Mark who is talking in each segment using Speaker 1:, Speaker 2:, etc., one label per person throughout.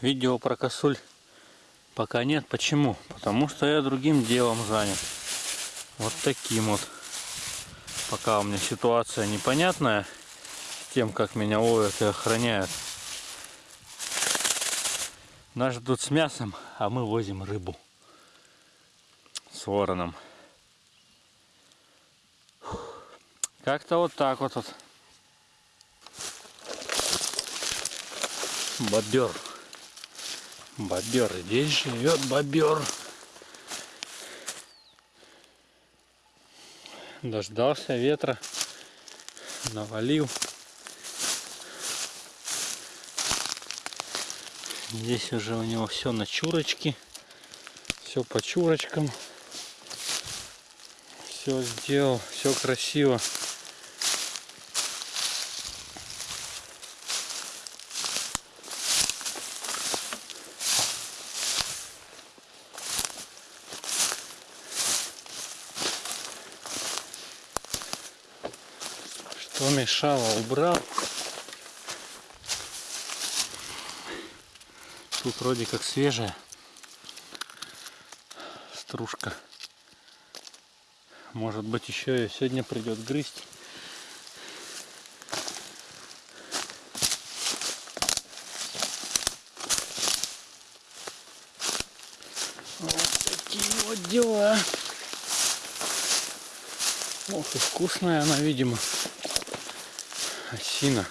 Speaker 1: видео про косуль пока нет. Почему? Потому что я другим делом занят. Вот таким вот. Пока у меня ситуация непонятная с тем, как меня ловят и охраняют. Нас ждут с мясом, а мы возим рыбу с вороном. Как-то вот так вот. вот. Бобер. Бобер. Здесь живет бобер. Дождался ветра. Навалил. Здесь уже у него все на чурочке. Все по чурочкам. Все сделал. Все красиво. Что мешало, убрал. Тут вроде как свежая стружка. Может быть еще и сегодня придет грызть. Вот дела. Ох и вкусная она, видимо. Осина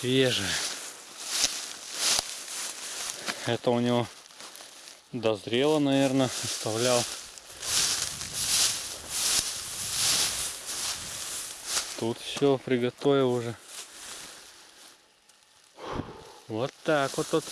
Speaker 1: свежая. Это у него дозрело, наверное, оставлял. Тут все приготовил уже. Вот так вот тут.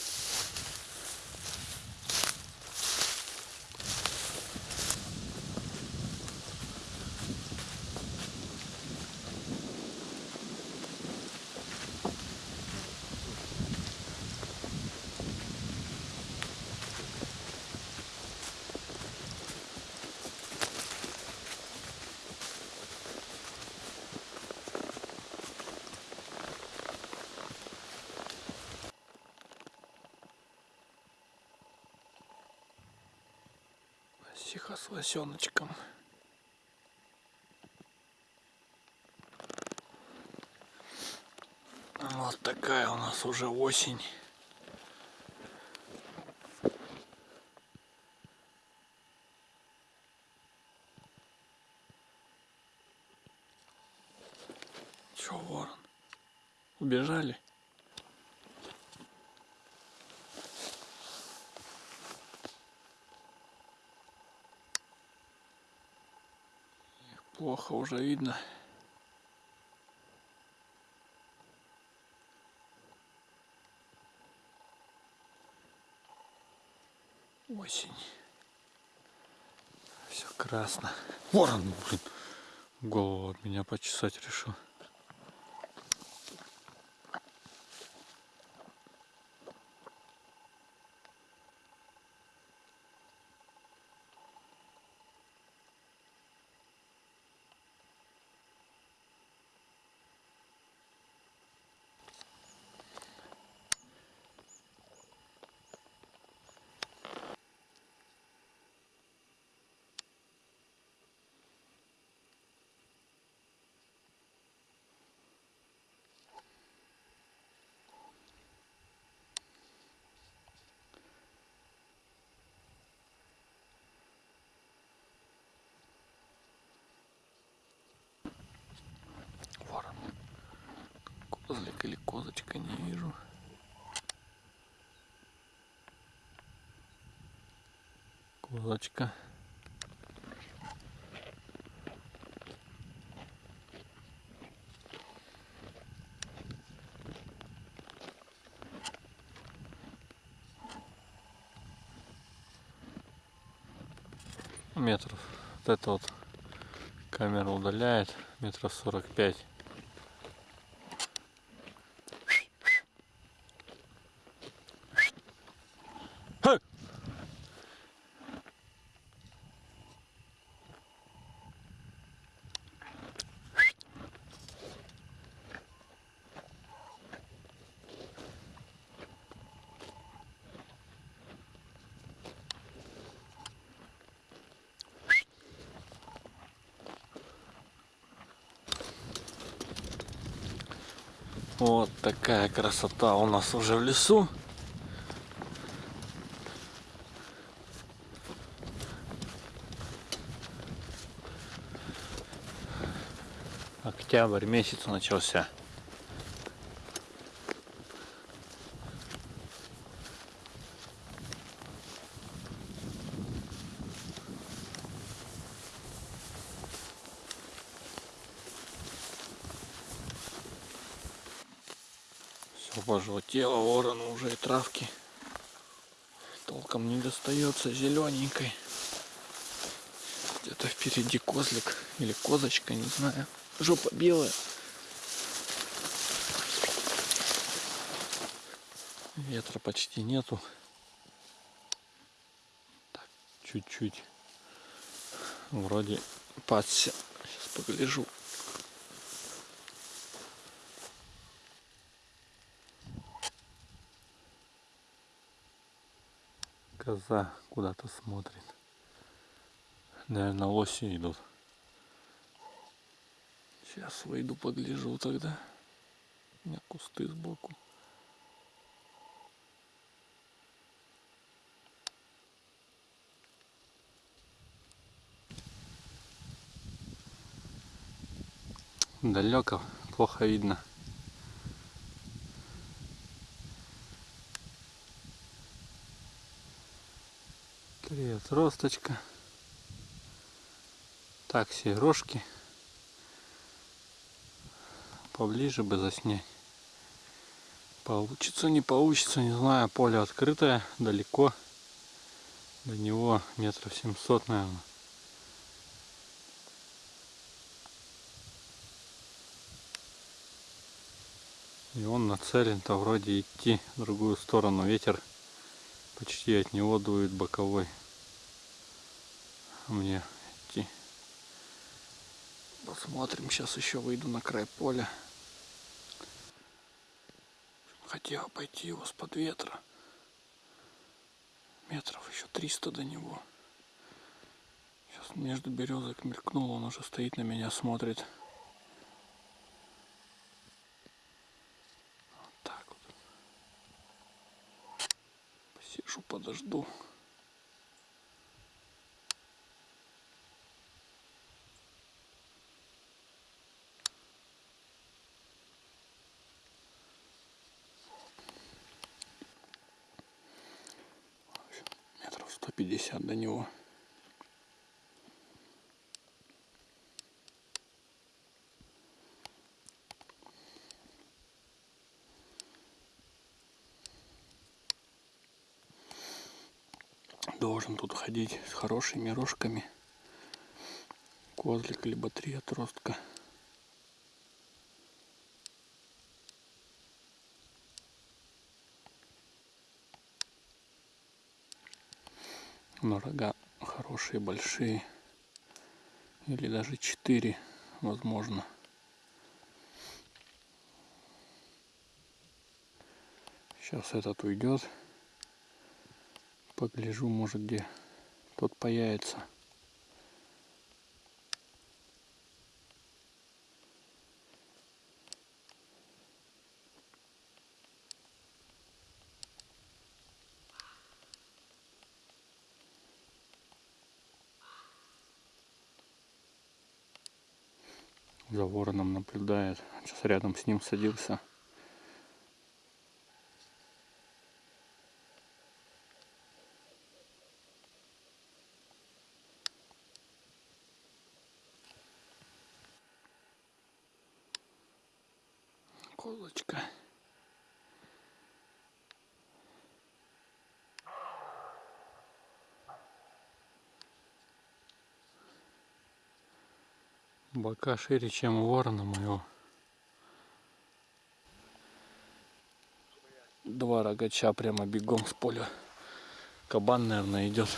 Speaker 1: Тихо с лосеночком. Вот такая у нас уже осень. Че, ворон? Убежали? Плохо уже видно. Осень. Все красно. Ворон, блин, голову от меня почесать решил. Козлик или козочка, не вижу. Козочка. Метров. Вот это вот камера удаляет метров 45 Вот такая красота у нас уже в лесу. Октябрь месяц начался. Все пожелтело, ворону уже и травки толком не достается зелененькой. Где-то впереди козлик или козочка, не знаю. Жопа белая. Ветра почти нету. Так, чуть-чуть. Вроде пасся. Сейчас погляжу. Коза куда-то смотрит. Наверное, лоси идут. Сейчас выйду, погляжу тогда. У меня кусты сбоку. Далеко, плохо видно. Три отросточка. Так, все рожки. Поближе бы заснять. Получится, не получится, не знаю. Поле открытое, далеко. До него метров 700, наверное. И он нацелен-то вроде идти в другую сторону. Ветер почти от него дует боковой. Мне идти. Посмотрим, сейчас еще выйду на край поля. Хотел пойти его с-под ветра. Метров еще 300 до него. Сейчас между березок мелькнул, он уже стоит на меня, смотрит. Посижу, подожду. Метров 150 до него. должен тут ходить с хорошими рожками. Козлик, либо три отростка. Но рога хорошие, большие. Или даже четыре, возможно. Сейчас этот уйдет погляжу, может где тот появится. За вороном наблюдает. Сейчас рядом с ним садился. колочка. Бока шире, чем у ворона моего. Два рогача прямо бегом с поля. Кабан, наверное, идет.